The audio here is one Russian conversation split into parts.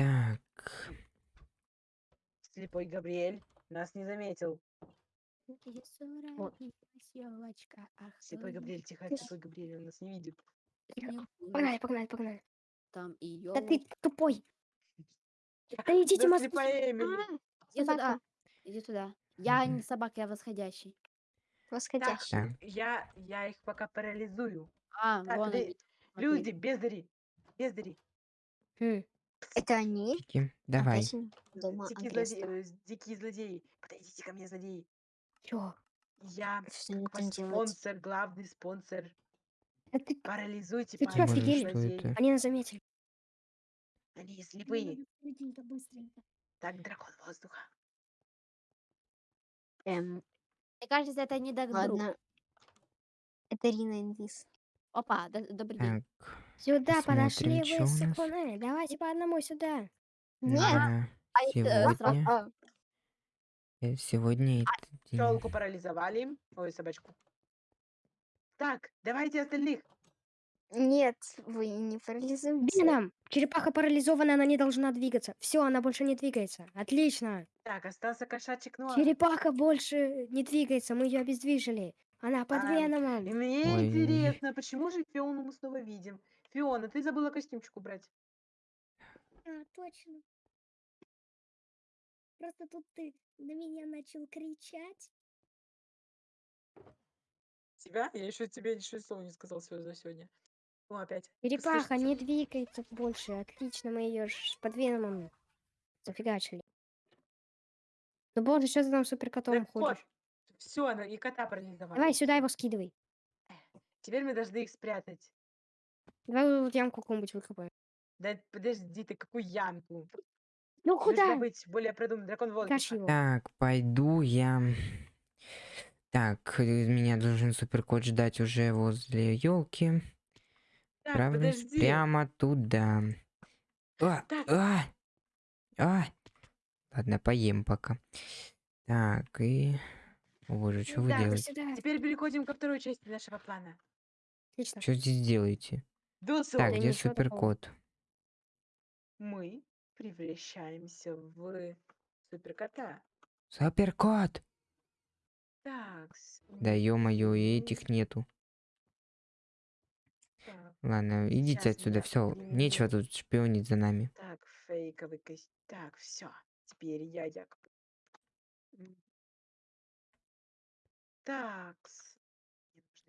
Так. Слепой Габриэль нас не заметил. Вот. Слепой Габриэль, тихо, слепой Габриэль, он нас не видит. Погнали, погнали, погнали. Там и Да ты тупой. Да идите, Да слепая Эмили. Иди собака. туда. Иди туда. Я не собака, я восходящий. Восходящий. Так. я, я их пока парализую. А, Так, вон. Люди, бездари, бездари. Хм. Это они? Тики, Давай. Они дома Дикие злодеи, э, дикие злодеи. Подойдите ко мне, злодеи. Чё? Я Что они ваш там делают? спонсор, главный спонсор. Да ты- Парализуйте Ты чё, офигели? что это? Они нас заметили. Они слепые. Так, дракон воздуха. Эм, Мне кажется, это не друг. ладно. Это Рина Инвиз. Опа, д- добрый день. Так. Сюда Посмотрим, подошли вы у с нас. Сакуне. Давайте по одному сюда. на а Сегодня, А, э, сегодня этот день. Челку парализовали. Ой, собачку. Так, давайте остальных. Нет, вы не парализуете. Веном! Черепаха парализована, она не должна двигаться. Все, она больше не двигается. Отлично. Так, остался кошачий Нуар. Черепаха больше не двигается, мы ее обездвижили. Она под А, веномом. мне Ой. интересно, почему же Фиону мы снова видим? Фиона, ты забыла костюмчик убрать. А, точно. Просто тут ты на меня начал кричать. Тебя? Я еще тебе еще слова не сказал за сегодня. Ну, опять. Черепаха не двигается больше. Отлично, мы ее под веномом зафигачили. Ну боже, что ты там суперкотом Так вот, ходишь? все, и кота парализовали. Давай сюда его скидывай. Теперь мы должны их спрятать. Давай вот ямку какую-нибудь выкопаем. Да подожди ты, какую ямку? Ну куда? быть более продуманным. Дракон воздуха. его. Так, пойду я. Так, э, меня должен суперкот ждать уже возле елки. Так, Отправлюсь подожди. прямо туда. А, Так. а, а. Ладно, поем пока. Так, и... О боже, что вы делаете? Сюда. Теперь переходим ко второй части нашего плана. Отлично. Что здесь делаете? Так, где ничего такого. суперкот? мы превращаемся в суперкота. Суперкот! Так. Да ё-моё, и этих нету. Ладно, идите Сейчас отсюда, я все. Нечего тут шпионить за нами. Так, фейковый костюм. Так, все. Теперь я якобы. М. Так.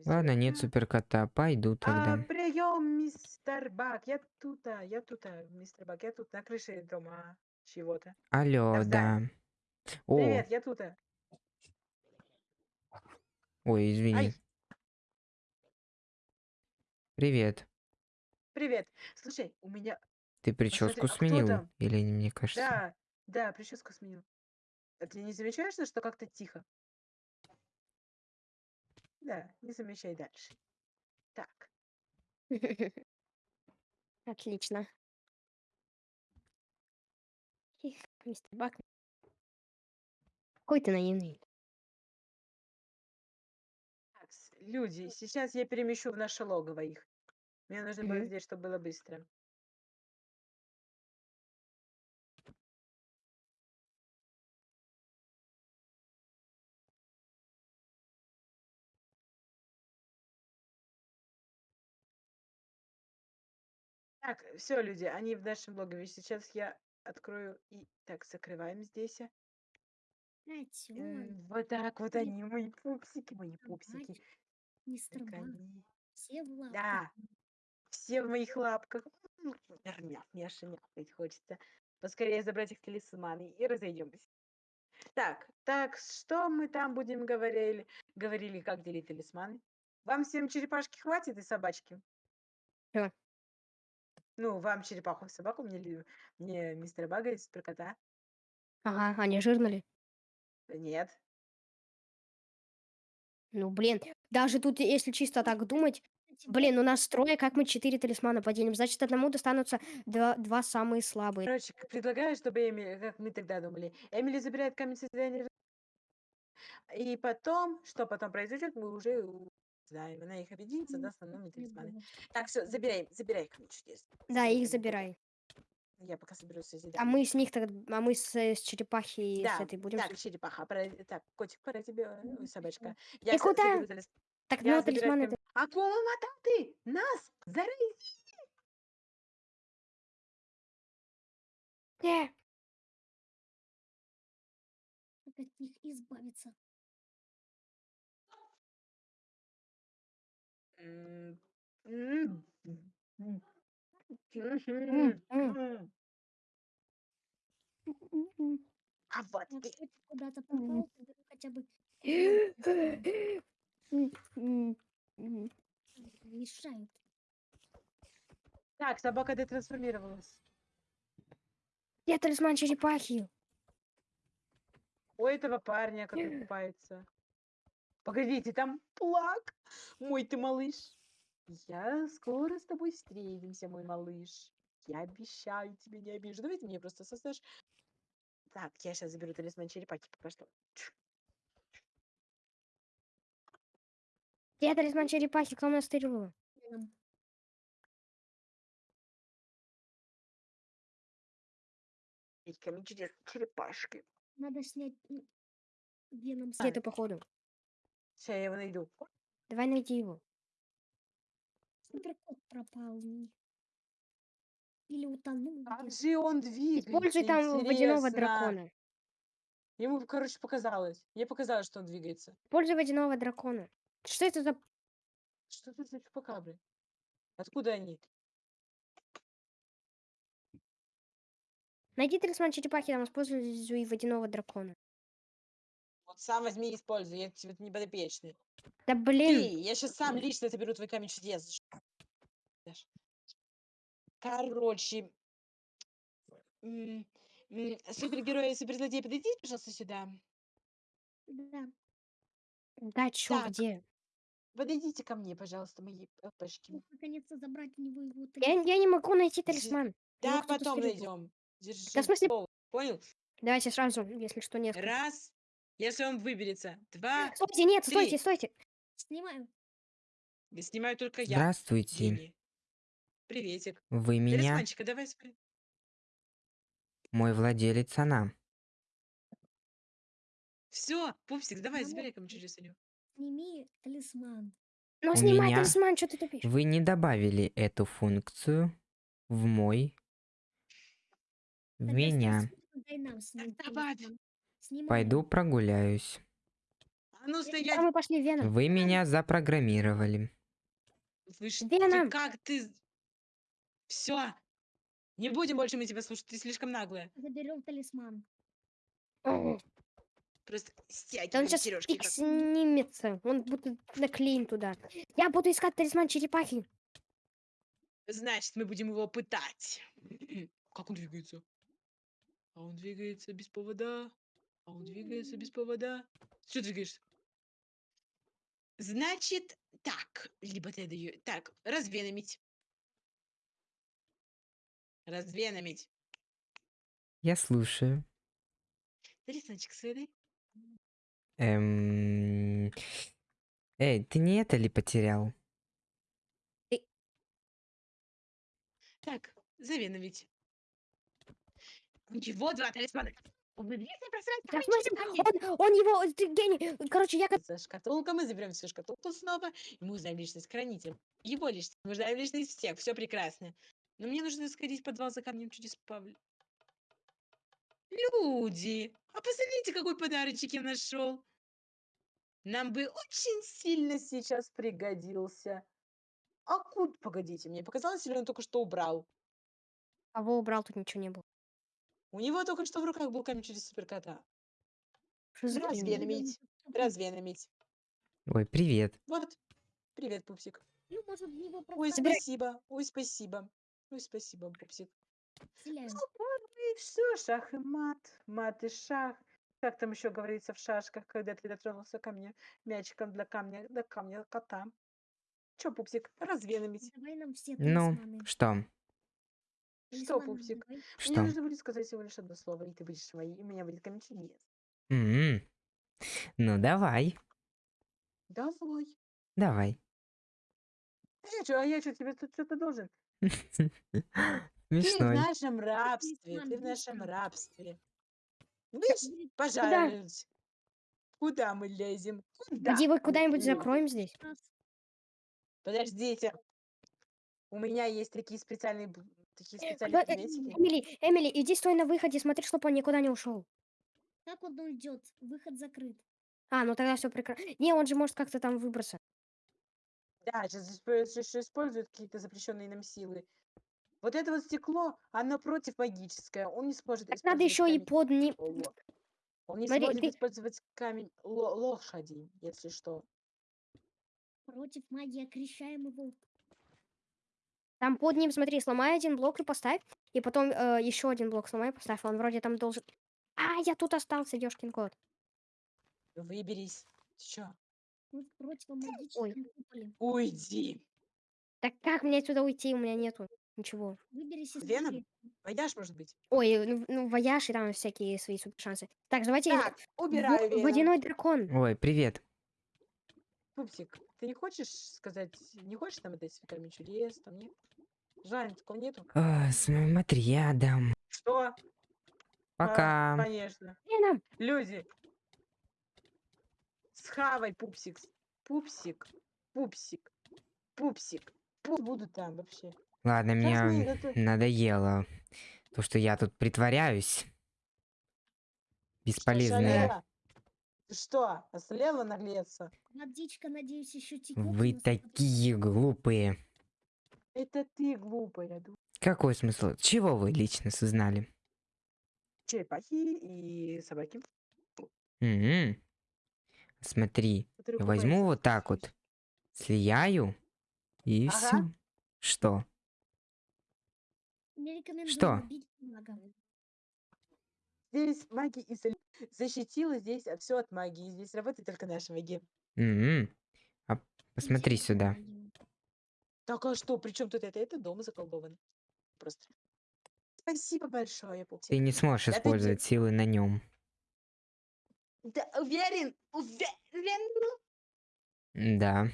Ладно, нет суперкота, пойду тогда. А, прием, мистер Бак. Я тут, а, я тут, а, мистер Бак. Я тут на крыше дома чего-то. Алло, да. О, Привет, я тут. а. ой, извини. Ай, Привет. привет. Слушай, у меня... Ты прическу а кто сменил? там? Или не, мне кажется? Да, да, прическу сменил. А ты не замечаешь, что как-то тихо? Да, не замечай дальше. Так. Отлично. Их, мистер Бак. Какой ты наивный. Люди, сейчас я перемещу в наше логово их. Мне нужно было Мгм. здесь, чтобы было быстро. Так, все, люди, они в нашем логове. Сейчас я открою и... Так, закрываем здесь. а. Опять он, М, Вот так вот они, мои пупсики, мои пупсики. собаки, мистер Бак. они- Все в лапках. Да, все в моих лапках. М, Мяу, мяша, мяукать хочется. Поскорее забрать их талисманы и разойдемся. Так, так, что мы там будем говорили? Говорили, как делить талисманы? Вам всем черепашки хватит и собачки? Чё? Ну, вам черепаху собаку, мне, ли- мне мистера Бага и суперкота. Ага, они жирнули. Нет. Ну, блин, даже тут, если чисто так думать, блин, у нас трое, как мы четыре талисмана поделим? Значит, одному достанутся два, два самые слабые. Короче, к- предлагаю, чтобы Эмили, как мы тогда думали, Эмили забирает камень созидания. И потом, что потом произойдет, мы уже знаем. Она их объединится, нам новые талисманы. Так, все, забирай, забирай камень чудес. Да, их Забирай. Я пока соберусь с А мы с них тогда, а мы с, э, с черепахи и с Да, этой будем. так, черепаха, пора, так, котик, пора тебе, ой, собачка. Ты Я щас куда? талис- Так, Я ну, талисман это... Акула Мататы! Нас! Зарази! Э, Как от них избавиться? М, м, м, м. м. М. А вот ты. куда-то попал, тогда хотя бы М, м, м. мешают. Так, собака детрансформировалась. Где талисман черепахи? У этого парня, который купается. Погодите, там плак. Мой ты малыш. Я скоро с тобой встретимся, мой малыш. Я обещаю тебе, не обижу. Давайте мне просто создашь. Так, я сейчас заберу талисман черепахи пока что. Где талисман черепахи? Веном. Эй, камень чудес, черепашки. Надо снять веном ты, походу? Сейчас я его найду. Давай найди его. Суперкот пропал. м. Или утонул Как где-то. же он двигается? Используй там водяного интересно? дракона. Ему, короче, показалось. Мне показалось, что он двигается. Используй водяного дракона. Что это за... Что это за чупакабры? Откуда они? Найди талисман черепахи, там используй водяного дракона. Вот сам возьми и используй, я тебе не подопечный. Да Ты, блин. я сейчас сам лично заберу твой камень чудес. Короче, супергерои и суперзлодеи, подойдите, пожалуйста, сюда. Да. Да, чё, Так. где? Подойдите ко мне, пожалуйста, мои. Мог наконец-то забрать у него его Я, я не могу найти талисман. Да, кто-то потом найдем. Держи. Да в смысле- слово. Понял? Давайте сразу, если что, нет. Раз. Если он выберется. Два. Стойте, нет, три. стойте, стойте. Снимаю. Я снимаю только я. Здравствуйте. Дени. Приветик. Вы меня, Талисманчика, давай спри- мой владелец, она. Все, пупсик, давай, забирай чудес у него. Сними талисман. Ну, снимай меня- талисман, что ты тупишь? Вы не добавили эту функцию в мой... В меня. добавь. Пойду прогуляюсь. А ну А стоять. мы пошли в Веном. Вы меня запрограммировали. Вы Веном. как ты... Все. Не будем больше мы тебя слушать, ты слишком наглая. Заберем талисман. О, Просто Да он стягивай сейчас сережки. фиг снимется. Он будет наклеен туда. Я буду искать талисман черепахи. Значит, мы будем его пытать. Как он двигается? А он двигается без повода. А он двигается без повода. Что двигаешься? Значит, так. Либо ты даю. Так, развеномить. Развеномить. Я слушаю. Талисманчик свой дай. Эм... Эй, ты не это ли потерял? Так, завеномить. Ничего, два талисмана. Уберите пространство, Да, в камень, смысле, камень. он, он его, ты гений. Короче, я. За шкатулка, мы заберем всю шкатулку снова, и мы узнаем личность хранителя. Его личность, мы узнаем личность всех, все прекрасно. Но мне нужно сходить в подвал за камнем чудес Павля. Люди, а посмотрите, какой подарочек я нашел. Нам бы очень сильно сейчас пригодился. А куда? Погодите, мне показалось, или он только что убрал? Кого убрал, тут ничего не было. У него только что в руках был камень через суперкота. Что за? Развеномить. Развеномить. Ой, привет. Вот. Привет, пупсик. Ну, может, в него Ой, спасибо. Ой, спасибо. Ой, спасибо, пупсик. вселяем. И все, шах и мат, мат и шах. Как там еще говорится в шашках, когда ты дотронулся ко мне мячиком для камня, до камня кота. Че, пупсик, развеномить. Давай нам все Ну, что? Что, пупсик? Мне Что? нужно будет сказать всего лишь одно слово, и ты будешь моей, и у меня будет камень чудес. М, Ну, давай. Давай. Давай. А я что, а я что, тебе тут что-то должен? Ты в Смешной. нашем рабстве, ты в нашем рабстве. Видишь, пожалуйста. Куда мы лезем? Куда? Иди вы мы куда-нибудь закроем здесь. Подождите. У меня есть такие специальные, б- такие Куда- специальные э, предметики. Эмили, Эмили, иди стой на выходе, смотри, чтобы он никуда не ушел. Как он уйдет? Выход закрыт. А, ну тогда все прекрасно. Не, он же может как-то там выбраться. Да, сейчас используют какие-то запрещенные нам силы. Вот это вот стекло, оно против магическое. Он не сможет Так надо использовать еще и камень под ним. ло- Он не Смотри, сможет ты- использовать камень ло- лошади, если что. Против магии окрещаем его. Там под ним, смотри, сломай один блок и поставь. И потом еще один блок сломай и поставь. Он вроде там должен... А, я тут остался, Ёшкин кот. Выберись. Чё? В противомагическом куполе. Уйди. Так как мне отсюда уйти? У меня нету ничего. Выберись из Веном? Пойдешь, может быть? Ой, ну, ну вояж и там всякие свои супер шансы. Так, давайте... Так, убираю веном. водяной дракон. Ой, привет. Пупсик, ты не хочешь сказать, не хочешь нам отдать камень чудес, там нет? Жаль, такого нету. А, смотри, я дам. Что? А, Пока. конечно. Веном. Люди. Схавай, пупсик. Пупсик. Пупсик. Пупсик. Пусть буду там вообще. Ладно, мне Сейчас это- надоело то, что я тут притворяюсь. Бесполезная. Ты что, ослела наглеться? Водичка, надеюсь, еще текут. Вы такие глупые. Это ты глупая. ду- Какой смысл? Чего вы лично сознали? Черепахи и собаки. М. Смотри, я возьму вот так вот, слияю и Ага. все. Что? Не Что? Здесь магия исцел- защитила здесь все от магии. Здесь работает только наша магия. М. А посмотри Идите сюда. магию. Так а что, при чем тут это? Это дом заколдован. Просто. Спасибо большое, Ты не сможешь ты использовать силы на нем. Да, уверен, уверен. Да.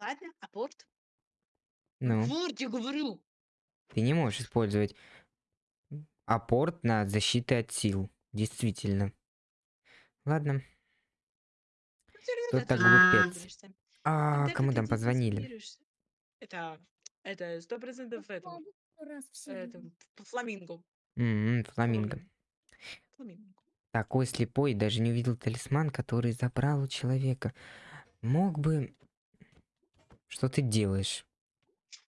Ладно, апорт. Ну, Апорт, я говорю. ты не можешь использовать апорт на защиту от сил. Действительно. Ладно. Всё равно Кто ты так не глупец? выпутаешься. А Когда кому там позвонили? Это, это сто процентов это, Попробуй раз в это серию. п- фламинго. М, Фламинго. Фламинго. Такой слепой даже не увидел талисман, который забрал у человека. Мог бы... Что ты делаешь?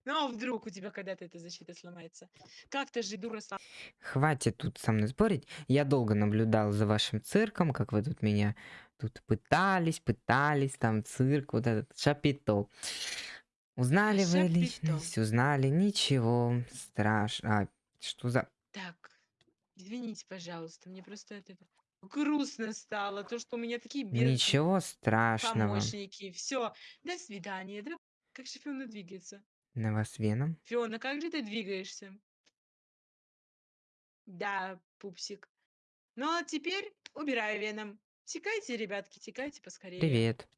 Ну а вдруг у тебя когда-то эта защита сломается? Как ты же дура сам. Хватит тут со мной спорить. Я долго наблюдал за вашим цирком, как вы тут меня тут пытались, пытались, там цирк, вот этот шапито. Узнали вы Шапито. личность, узнали, ничего страшного. А, что за... Так, извините, пожалуйста, мне просто это грустно стало, то, что у меня такие бедные Ничего страшного. помощники. Все, до свидания. Да? Как же Фиона двигается? На вас веном? Фиона, как же ты двигаешься? Да, пупсик. Ну а теперь убираю веном. Текайте, ребятки, текайте поскорее. Привет.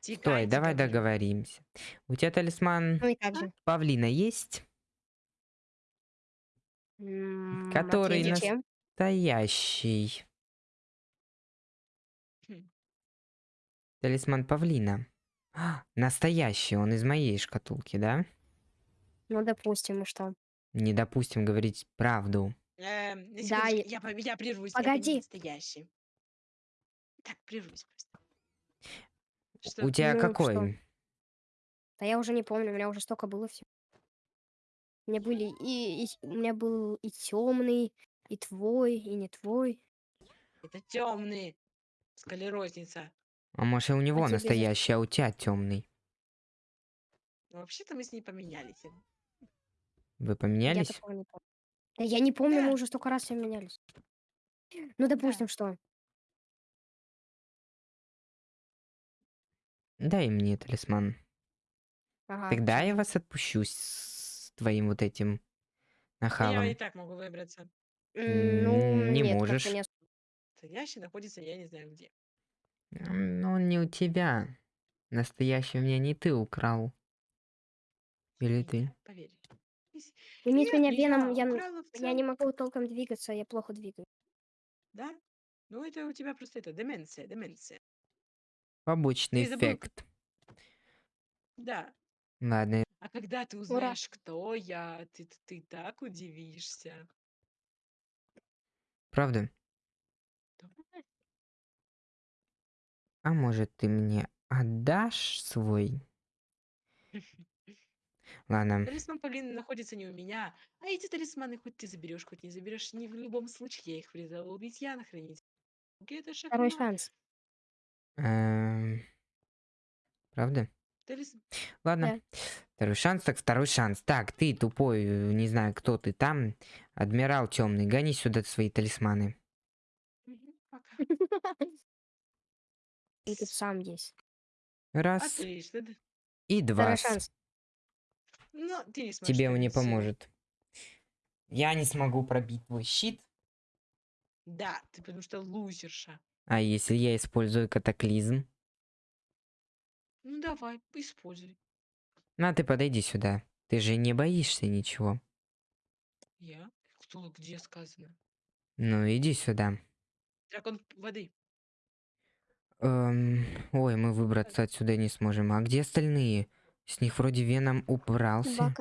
Стой, Текайте, давай говорю. договоримся. У тебя талисман Ну и как же? павлина есть? М, Который? Настоящий. Хм. Талисман павлина. А, настоящий, он из моей шкатулки, да? Ну, допустим, и что? Не допустим говорить правду. Эм, на Да, я- я, я прервусь. Погоди. не настоящий. Так, прервусь просто. Что? У тебя Ну, какой? что? Да я уже не помню, у меня уже столько было все. У меня были и, и- у меня был и темный, и твой, и не твой. Это темный. Склерозница. А может и у него тебе за- настоящий, а у тебя темный? Ну, вообще-то мы с ней поменялись. Вы Я поменялись? такого не помню. Да я не помню, Да. мы уже столько раз ним менялись. Ну, допустим, что. Дай мне талисман. Ага. Тогда я вас отпущу с твоим вот этим Я нахалом. и так могу выбраться. Ну, не нет, можешь. Настоящий находится я не знаю где. Ну, он не у тебя. Настоящий у меня не ты украл. Или ты? Поверь. Иметь Нет, меня веном, я я, не могу толком двигаться, я плохо двигаюсь. Да? Ну, это у тебя просто это деменция, деменция. Побочный Ты забыл, эффект. Да. Ладно, А когда ты узнаешь, кто я, ты, ты так удивишься. правда? А может ты мне отдашь свой? Ладно, Талисман Павлины находится не у меня, а эти талисманы хоть ты заберешь, хоть не заберешь, не в любом случае я их призову убить я на хранитель. Это Второй шахмат. шанс. эм, правда? Талис- Ладно. Второй шанс, так второй шанс. Так, ты тупой, э, не знаю, кто ты там. Адмирал темный, гони сюда свои талисманы. Мгм, Пока. И тут сам есть. Раз Отлично. и два. Но ты не сможешь Тебе он не поможет. Я не смогу пробить твой щит. Да, ты потому что лузерша. А если я использую катаклизм? Ну давай, используй. На, ты подойди сюда. Ты же не боишься ничего. Я? Кто, где сказано? Ну, иди сюда. Дракон воды. Эм, ой, мы выбраться отсюда не сможем. А где остальные? С них вроде Веном убрался.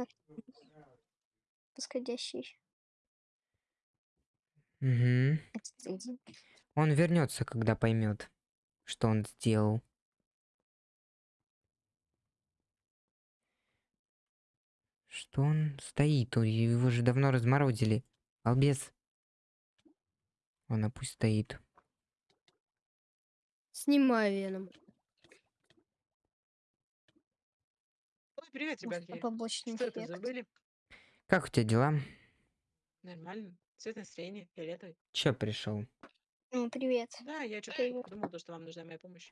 Восходящий. Угу. Он вернется, когда поймет, что он сделал. Что он стоит? Его же давно разморозили. Албес. Он пусть стоит. Снимаю веном. Ой, привет, ребятки. побочный Что это забыли? Как у тебя дела? Нормально. Цвет настроения, фиолетовый. Чё пришел? Ну, привет. Да, я что-то подумал, то, что вам нужна моя помощь.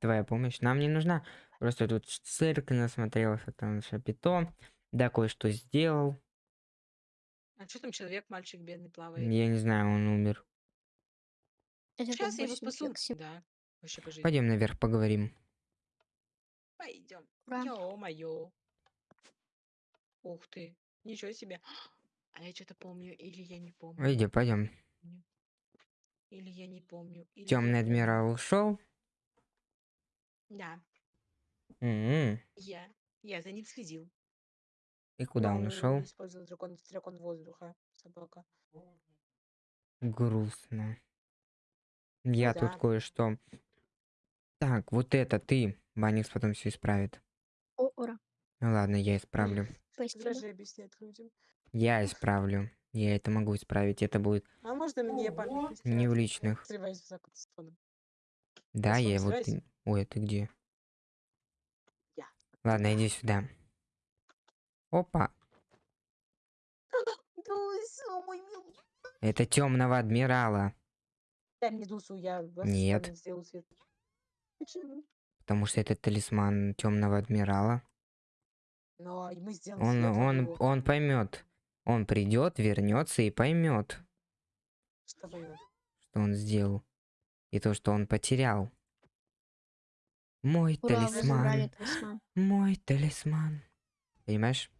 Твоя помощь нам не нужна. Просто тут цирк насмотрелся, там шапито. Да, кое-что сделал. А что там человек, мальчик бедный плавает? Я не знаю, он умер. Это Сейчас я его спасу. Да, вообще по жизни. Пойдем наверх поговорим. Пойдем. Ура. Ё-моё. Ух ты. Ничего себе. А я что-то помню, или я не помню. Пойдем, пойдем. Или я не помню. или Темный адмирал ушел. Да, М-м. я. Я за ним следил. И куда Но он ушел? Использовал дракон, дракон воздуха. Собака. Грустно. Я тут да. кое-что. Так, вот это ты. Баникс потом все исправит. О, ура. Ну ладно, я исправлю. Спасибо. Даже объяснять людям. Я исправлю. Я это могу исправить. Это будет А можно мне память не в личных. Да, я вот... Ой, а ты где? Я. Ладно, иди сюда. Опа. Это темного адмирала. Дай мне Дусу, я вас Нет. с вами сделаю свет. Почему? Потому что это талисман темного адмирала. Но и мы сделаем Он, он, он поймет. Он придет, вернется и поймет, что вы- что он сделал. И то, что он потерял. Мой Ура, талисман. талисман. Мой талисман. Понимаешь?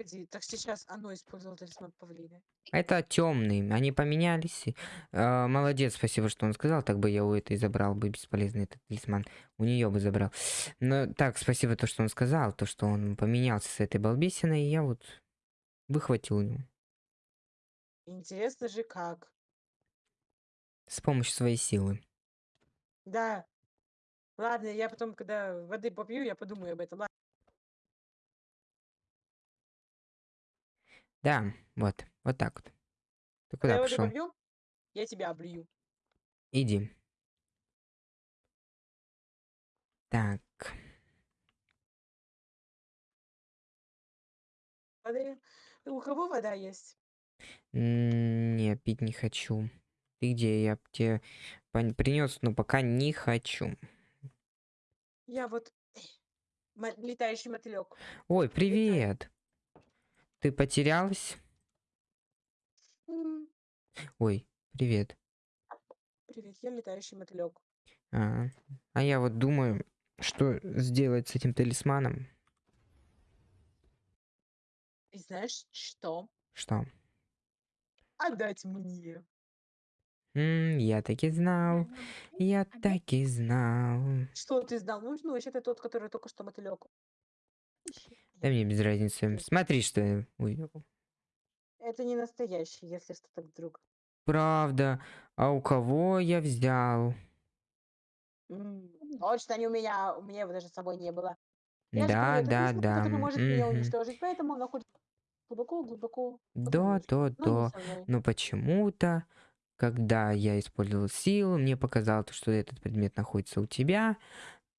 Погоди, так сейчас оно использовало талисман павлина. Это темный. Они поменялись. э, молодец, спасибо, что он сказал. Так бы я у этой забрал бы бесполезный этот талисман. У нее бы забрал. Но так, спасибо то, что он сказал. То, что он поменялся с этой балбесиной. И я вот выхватил у него. Интересно же как. С помощью своей силы. Да. Ладно, я потом, когда воды попью, я подумаю об этом. Ладно. Да, вот. Вот так вот. Ты Когда куда я пошел? попью, я тебя облью. Иди. Так. Воды. У кого вода есть? Не, пить не хочу. Ты где? Я тебе принес, но пока не хочу. Я вот летающий мотылек. Ой, привет. Ты потерялась? Ой, привет. Привет, я летающий мотылек. А, а я вот думаю, что сделать с этим талисманом. И знаешь что? Что? Отдать мне. М, я так и знал. Я так и знал. Что ты знал? Ну, ну вообще-то тот, который только что мотылек. Да мне без разницы. Смотри, что я увидел. Это не настоящий, если что так вдруг. Правда. А у кого я взял? Точно не у меня, у меня его даже с собой не было. Я Да, говорю, да, да. который может меня мгм. уничтожить, поэтому он находится глубоко-глубоко под Да, да, не да. Но почему-то, когда я использовал силу, мне показалось, что этот предмет находится у тебя,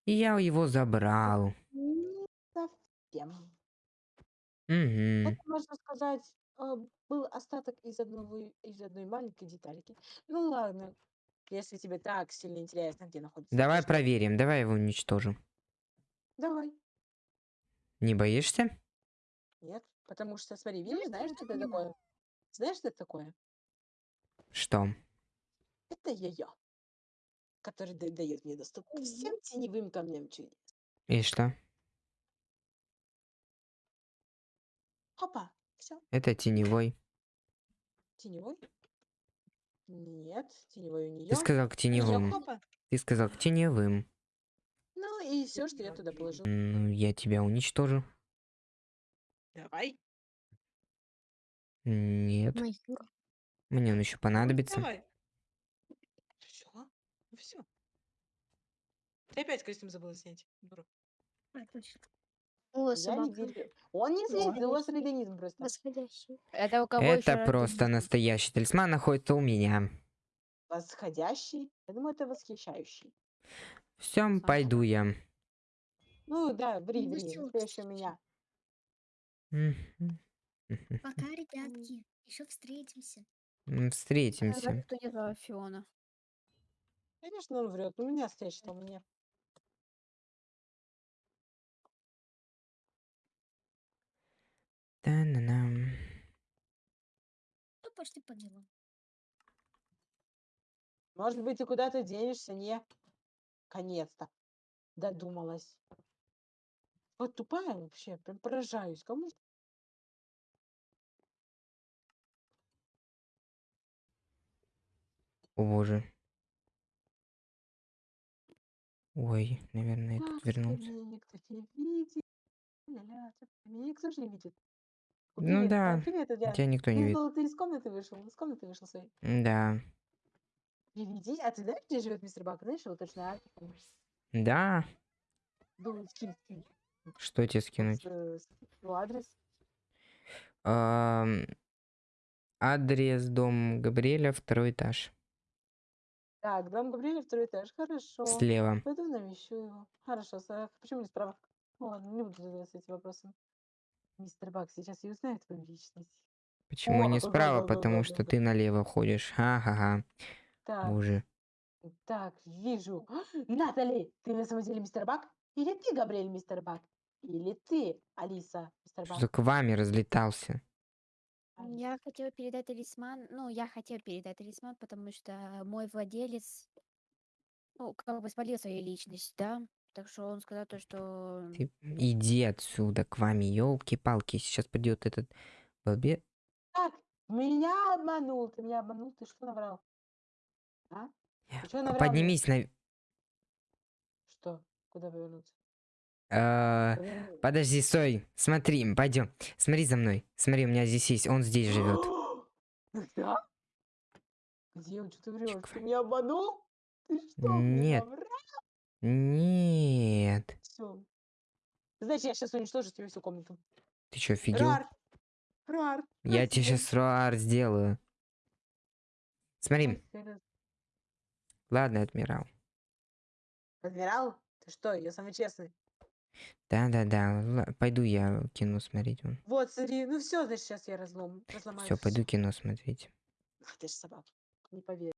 и я его забрал. Не совсем. Это, можно сказать, а, был остаток из одного из одной маленькой детальки. Ну ладно, если тебе так сильно интересно, где находится Давай каждый- проверим, давай его уничтожим. Давай. Не боишься? Нет, потому что, смотри, видишь, знаешь, что это такое? Знаешь, что это такое? Что? Это я-я, который да- дает мне доступ ко всем теневым камням чудес. И что? Опа, все, Это теневой. теневой? Нет, теневой у нее. Ты сказал к теневым. Ты сказал к теневым. Ну и все, что я туда положил. Ну, я тебя уничтожу. Давай. Нет. Майор. Мне он еще понадобится. Давай. Все, ну все. Ты опять костюм забыла снять. дура. А, точно. О, Я не собака. верю. Он не у вас организм просто. Восходящий. Это у кого Это просто тут- настоящий талисман находится у меня. Восходящий. Я думаю, это восхищающий. Все, пойду я. Ну да, ври, Ну, ври. у меня. Пока, ребятки. Еще встретимся. Встретимся. Фиона. Конечно, он врет. У меня настоящий у меня. Та-на-нам. Ну, пошли по делам. Может быть, ты куда-то денешься, не? Конец-то. Додумалась. Вот тупая вообще, прям поражаюсь. Кому О боже. Ой, наверное, этот Ах, вернулся. тебя никто не видит. Тебя никто же не видит. Ну привет, да, привет, Адриан. Тебя никто не Ты, видит. был- ты из комнаты вышел, из комнаты вышел своей. Да. Приведи. А ты знаешь, где живет мистер Бак? Знаешь его точно? а? Да. Думаю, скинь, скинь. Что тебе скинуть? С, э, с- его адрес. Ам, Адрес дом Габриэля, второй этаж. Так, дом Габриэля, второй этаж. Хорошо. Слева. Пойду навещу его. Хорошо, Сара. Почему не справа? Ну Ладно, не буду задаваться этим вопросом. Мистер Бак сейчас и узнает твою личность. Почему О, не справа? да-да-да-да-да-да. Потому что ты налево ходишь. Ха-ха-ха. Боже. так, вижу. Натали, ты на самом деле мистер Бак? Или ты, Габриэль, мистер Бак? Или ты, Алиса, мистер Что Бак? за к вами разлетался? Я хотела передать талисман, ну, я хотела передать талисман, потому что мой владелец, ну, как бы спалил свою личность, да, так что он сказал то, что... Ты иди отсюда к вами, елки-палки. Сейчас придет этот балбе. Так, меня обманул. Ты меня обманул, ты что наврал? А? Ты что наврал мне? Поднимись на... Что? Куда повернуться? Э, Поверну- Подожди, стой. Смотри, пойдем. Смотри за мной. Смотри, у меня здесь есть. Он здесь живет. Да? Где он? Что ты врешь? Ты меня обманул? Ты что, Нет. Нет. Всё. Значит, я сейчас уничтожу тебе всю комнату. Ты что, офигел? Рар! Рар! Я тебе сейчас руар сделаю. Смотри. Ладно, адмирал. Адмирал? Ты что, я самый честный. Да-да-да. Пойду я кино смотреть. вон. Вот, смотри, ну все, значит, сейчас я разлом, разломаю. Все, пойду кино смотреть. Ах, ты ж собака. Не поверю.